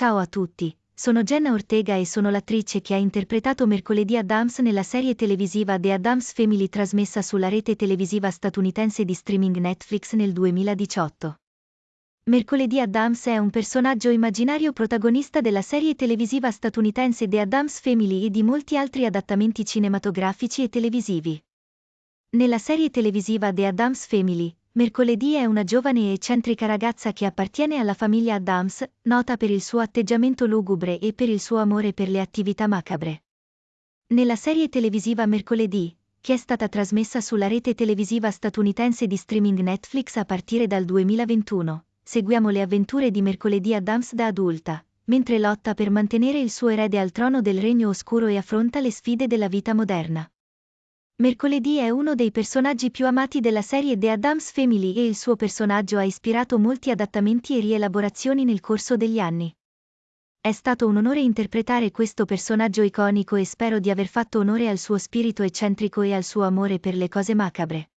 Ciao a tutti, sono Jenna Ortega e sono l'attrice che ha interpretato mercoledì Adams nella serie televisiva The Addams Family trasmessa sulla rete televisiva statunitense di streaming Netflix nel 2018. Mercoledì Adams è un personaggio immaginario protagonista della serie televisiva statunitense The Addams Family e di molti altri adattamenti cinematografici e televisivi. Nella serie televisiva The Addams Family, Mercoledì è una giovane e eccentrica ragazza che appartiene alla famiglia Adams, nota per il suo atteggiamento lugubre e per il suo amore per le attività macabre. Nella serie televisiva Mercoledì, che è stata trasmessa sulla rete televisiva statunitense di streaming Netflix a partire dal 2021, seguiamo le avventure di Mercoledì Adams da adulta, mentre lotta per mantenere il suo erede al trono del regno oscuro e affronta le sfide della vita moderna. Mercoledì è uno dei personaggi più amati della serie The Addams Family e il suo personaggio ha ispirato molti adattamenti e rielaborazioni nel corso degli anni. È stato un onore interpretare questo personaggio iconico e spero di aver fatto onore al suo spirito eccentrico e al suo amore per le cose macabre.